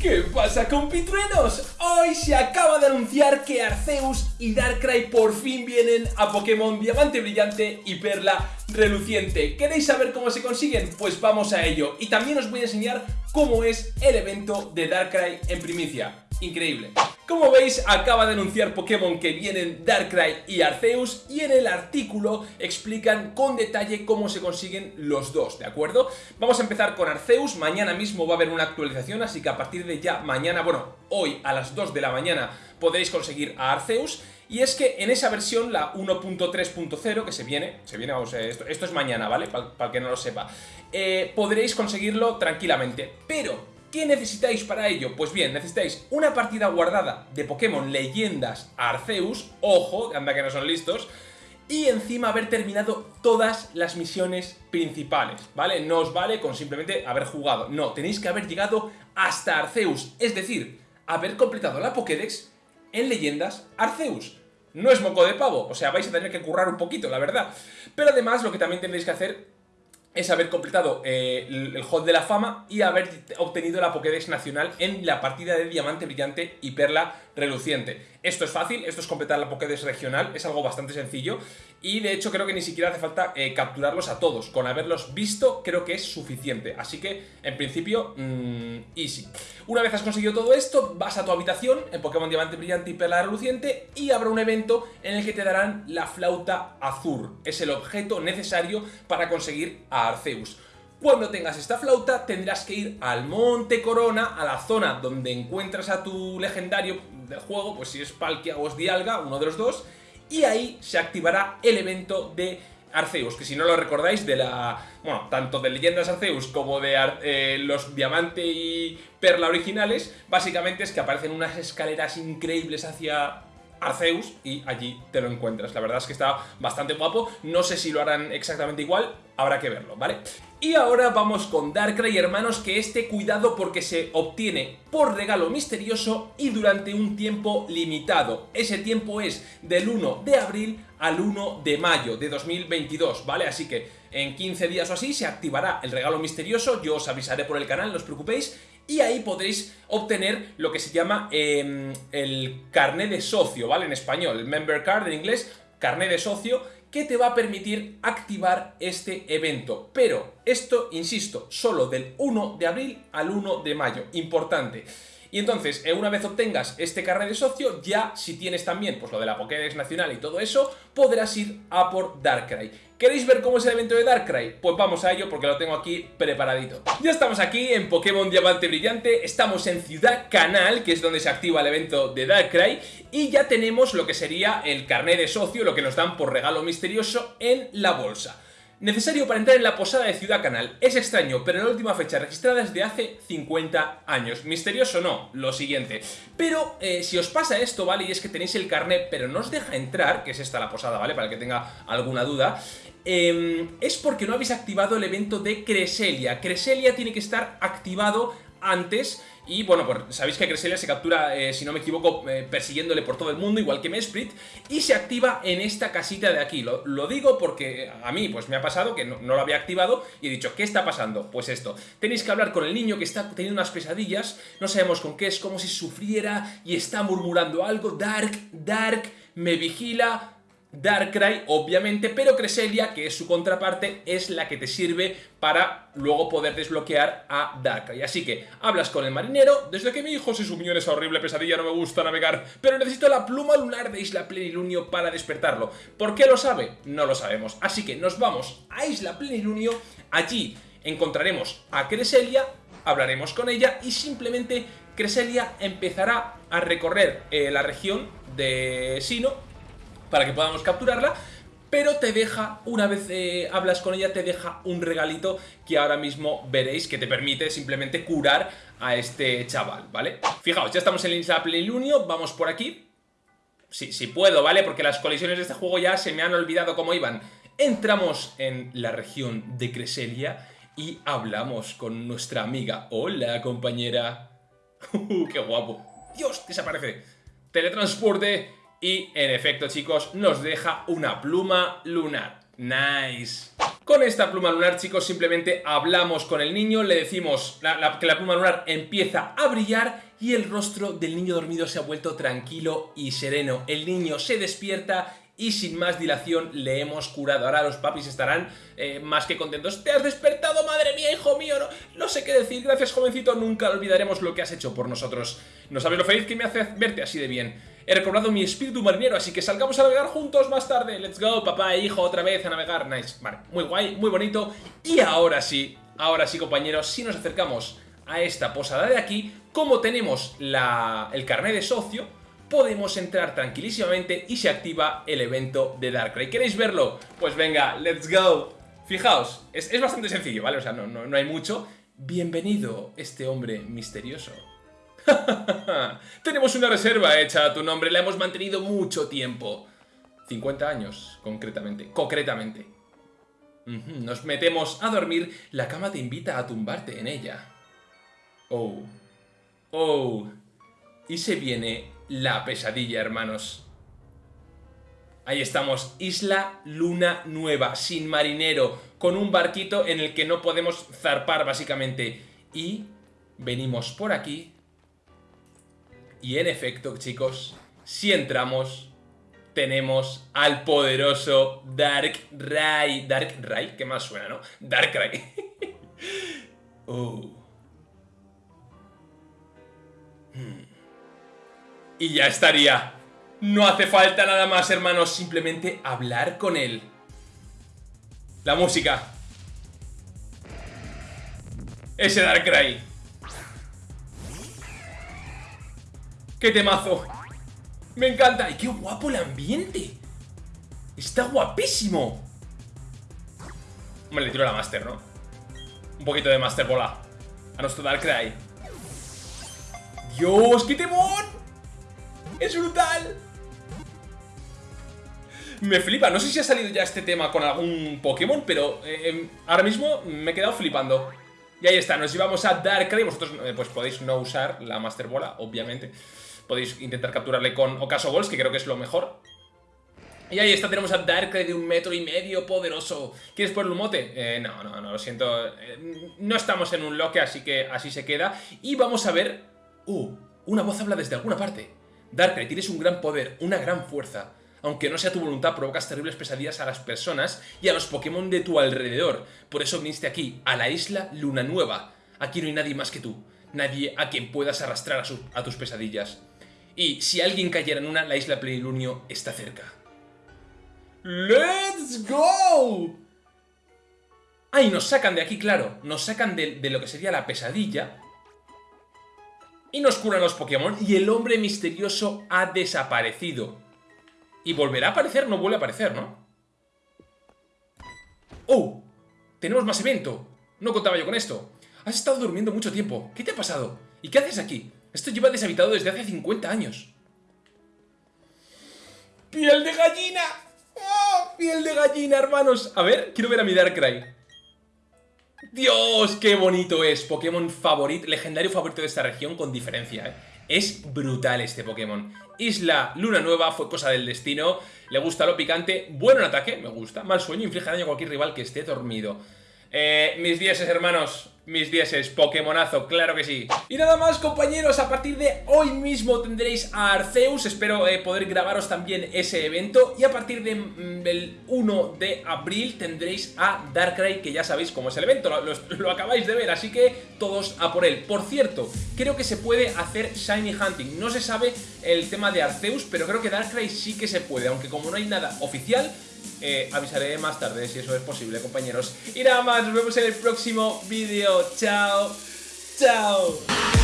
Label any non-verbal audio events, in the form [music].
¿Qué pasa compitruenos? Hoy se acaba de anunciar que Arceus y Darkrai por fin vienen a Pokémon Diamante Brillante y Perla Reluciente. ¿Queréis saber cómo se consiguen? Pues vamos a ello. Y también os voy a enseñar cómo es el evento de Darkrai en primicia. Increíble. Como veis, acaba de anunciar Pokémon que vienen Darkrai y Arceus y en el artículo explican con detalle cómo se consiguen los dos, ¿de acuerdo? Vamos a empezar con Arceus, mañana mismo va a haber una actualización, así que a partir de ya mañana, bueno, hoy a las 2 de la mañana podréis conseguir a Arceus y es que en esa versión, la 1.3.0, que se viene, se viene, vamos, eh, esto, esto es mañana, ¿vale? Para, el que no lo sepa, eh, podréis conseguirlo tranquilamente, pero ¿Qué necesitáis para ello? Pues bien, necesitáis una partida guardada de Pokémon Leyendas Arceus, ojo, anda que no son listos, y encima haber terminado todas las misiones principales, ¿vale? No os vale con simplemente haber jugado, no, tenéis que haber llegado hasta Arceus, es decir, haber completado la Pokédex en Leyendas Arceus. No es moco de pavo, o sea, vais a tener que currar un poquito, la verdad. Pero además lo que también tendréis que hacer es haber completado eh, el, Hall de la Fama y haber obtenido la Pokédex nacional en la partida de Diamante Brillante y Perla Reluciente. Esto es fácil, esto es completar la Pokédex regional, es algo bastante sencillo y de hecho creo que ni siquiera hace falta eh, capturarlos a todos, con haberlos visto creo que es suficiente, así que en principio, mmm, easy. Una vez has conseguido todo esto, vas a tu habitación en Pokémon Diamante Brillante y Perla Reluciente y habrá un evento en el que te darán la flauta azul, es el objeto necesario para conseguir a Arceus. Cuando tengas esta flauta tendrás que ir al Monte Corona, a la zona donde encuentras a tu legendario del juego, pues si es Palkia o es Dialga, uno de los dos, y ahí se activará el evento de Arceus, que si no lo recordáis de la... Bueno, tanto de Leyendas Arceus como de eh, los Diamante y Perla originales, básicamente es que aparecen unas escaleras increíbles hacia Arceus y allí te lo encuentras. La verdad es que está bastante guapo, no sé si lo harán exactamente igual, habrá que verlo, ¿vale? Y ahora vamos con Darkrai, hermanos, que este cuidado porque se obtiene por regalo misterioso y durante un tiempo limitado. Ese tiempo es del 1 de abril al 1 de mayo de 2022, ¿vale? Así que en 15 días o así se activará el regalo misterioso, yo os avisaré por el canal, no os preocupéis, y ahí podréis obtener lo que se llama em, el carnet de socio, ¿vale? En español, el member card en inglés, carnet de socio, que te va a permitir activar este evento. Pero esto, insisto, solo del 1 de abril al 1 de mayo. Importante. Y entonces, eh, una vez obtengas este carnet de socio, ya si tienes también pues lo de la Pokédex Nacional y todo eso, podrás ir a por Darkrai. ¿Queréis ver cómo es el evento de Darkrai? Pues vamos a ello porque lo tengo aquí preparadito. Ya estamos aquí en Pokémon Diamante Brillante, estamos en Ciudad Canal, que es donde se activa el evento de Darkrai, y ya tenemos lo que sería el carnet de socio, lo que nos dan por regalo misterioso en la bolsa. Necesario para entrar en la posada de Ciudad Canal. Es extraño, pero la última fecha registrada es de hace 50 años. Misterioso no, lo siguiente. Pero eh, si os pasa esto, ¿vale? Y es que tenéis el carnet, pero no os deja entrar, que es esta la posada, ¿vale? Para el que tenga alguna duda. Em, es porque no habéis activado el evento de Creselia. Creselia tiene que estar activado antes y bueno, pues sabéis que Cresselia se captura, eh, si no me equivoco, eh, persiguiéndole por todo el mundo, igual que Mesprit, y se activa en esta casita de aquí. Lo, digo porque a mí pues me ha pasado que no, no, lo había activado y he dicho, ¿qué está pasando? Pues esto, tenéis que hablar con el niño que está teniendo unas pesadillas, no sabemos con qué, es como si sufriera y está murmurando algo, Dark, Dark, me vigila, Darkrai, obviamente, pero Cresselia, que es su contraparte, es la que te sirve para luego poder desbloquear a Darkrai. Así que hablas con el marinero, desde que mi hijo se sumió en esa horrible pesadilla no me gusta navegar, pero necesito la pluma lunar de Isla Plenilunio para despertarlo. ¿Por qué lo sabe? No lo sabemos. Así que nos vamos a Isla Plenilunio, allí encontraremos a Cresselia, hablaremos con ella y simplemente Cresselia empezará a recorrer eh, la región de Sino para que podamos capturarla, pero te deja, una vez eh, hablas con ella, te deja un regalito que ahora mismo veréis que te permite simplemente curar a este chaval, ¿vale? Fijaos, ya estamos en la isla Plenilunio, vamos por aquí. Sí, sí puedo, ¿vale? Porque las colisiones de este juego ya se me han olvidado cómo iban. Entramos en la región de Creselia y hablamos con nuestra amiga. Hola, compañera. [laughs] Uh, ¡Qué guapo! ¡Dios! Desaparece. Teletransporte y en efecto chicos nos deja una pluma lunar. Nice. Con esta pluma lunar, chicos, simplemente hablamos con el niño, le decimos que la pluma lunar empieza a brillar y el rostro del niño dormido se ha vuelto tranquilo y sereno. El niño se despierta y sin más dilación le hemos curado. Ahora los papis estarán eh, más que contentos. ¡Te has despertado, madre mía, hijo mío! No, no sé qué decir, gracias jovencito, nunca olvidaremos lo que has hecho por nosotros. No sabes lo feliz que me hace verte así de bien. He recobrado mi espíritu marinero, así que salgamos a navegar juntos más tarde. Let's go, papá e hijo, otra vez a navegar. Nice, vale, muy guay, muy bonito. Y ahora sí, ahora sí, compañeros, si nos acercamos a esta posada de aquí, como tenemos el carnet de socio, podemos entrar tranquilísimamente y se activa el evento de Darkrai. ¿Queréis verlo? Pues venga, let's go. Fijaos, es, bastante sencillo, ¿vale? O sea, no, no, hay mucho. Bienvenido, este hombre misterioso. [laughs] Tenemos una reserva hecha a tu nombre, la hemos mantenido mucho tiempo. 50 años, concretamente, concretamente. Nos metemos a dormir, la cama te invita a tumbarte en ella. Oh. Oh. Y se viene la pesadilla, hermanos. Ahí estamos, Isla Luna Nueva, sin marinero, con un barquito en el que no podemos zarpar, básicamente. Y venimos por aquí. Y en efecto, chicos, si entramos, tenemos al poderoso Dark Rai. Dark ¿qué más suena, no? Dark Rai. [laughs] oh. Hmm y ya estaría. No hace falta nada más, hermanos, simplemente hablar con él. La música. Ese Darkrai. ¡Qué temazo! Me encanta. ¡Y qué guapo el ambiente! Está guapísimo. Me le tiro la Master, ¿no? Un poquito de Master Bola. A nuestro Darkrai. ¡Dios, qué temor! ¡Es brutal! Me flipa, no sé si ha salido ya este tema con algún Pokémon, pero eh, em, ahora mismo me he quedado flipando. Y ahí está, nos llevamos a Darkrai, vosotros eh, pues podéis no usar la Master Bola, obviamente. Podéis intentar capturarle con Ocaso Balls, que creo que es lo mejor. Y ahí está, tenemos a Darkrai de un metro y medio, poderoso. ¿Quieres ponerle un mote? Eh, no, no, no, lo siento. no estamos en un loque, así que así se queda. Y vamos a ver... Uh, una voz habla desde alguna parte. Darkrai, tienes un gran poder, una gran fuerza. Aunque no sea tu voluntad, provocas terribles pesadillas a las personas y a los Pokémon de tu alrededor. Por eso viniste aquí, a la isla Luna Nueva. Aquí no hay nadie más que tú. Nadie a quien puedas arrastrar a, tus pesadillas. Y si alguien cayera en una, la isla Plenilunio está cerca. ¡Let's go! Ah, nos sacan de aquí, claro. Nos sacan de lo que sería la pesadilla y nos curan los Pokémon y el hombre misterioso ha desaparecido. Y volverá a aparecer, no vuelve a aparecer, ¿no? ¡Oh! Tenemos más evento. No contaba yo con esto. Has estado durmiendo mucho tiempo. ¿Qué te ha pasado? ¿Y qué haces aquí? Esto lleva deshabitado desde hace 50 años. ¡Piel de gallina! ¡Oh! ¡Piel de gallina, hermanos! A ver, quiero ver a mi Darkrai. Dios, qué bonito es. Pokémon favorito, legendario favorito de esta región con diferencia, ¿eh? Es brutal este Pokémon. Isla Luna Nueva fue cosa del destino. Le gusta lo picante. Bueno en ataque, me gusta. Mal sueño, inflige daño a cualquier rival que esté dormido. Eh, mis dieces, hermanos mis dieces, Pokémonazo, claro que sí. Y nada más compañeros, a partir de hoy mismo tendréis a Arceus. Espero eh, poder grabaros también ese evento. Y a partir del 1 de abril tendréis a Darkrai Que ya sabéis cómo es el evento, lo, lo, acabáis de ver Así que todos a por él. Por cierto, creo que se puede hacer Shiny Hunting. No se sabe el tema de Arceus, pero creo que Darkrai sí que se puede. Aunque como no hay nada oficial eh, avisaré más tarde si eso es posible, compañeros. Y nada más, nos vemos en el próximo vídeo. Chao, chao.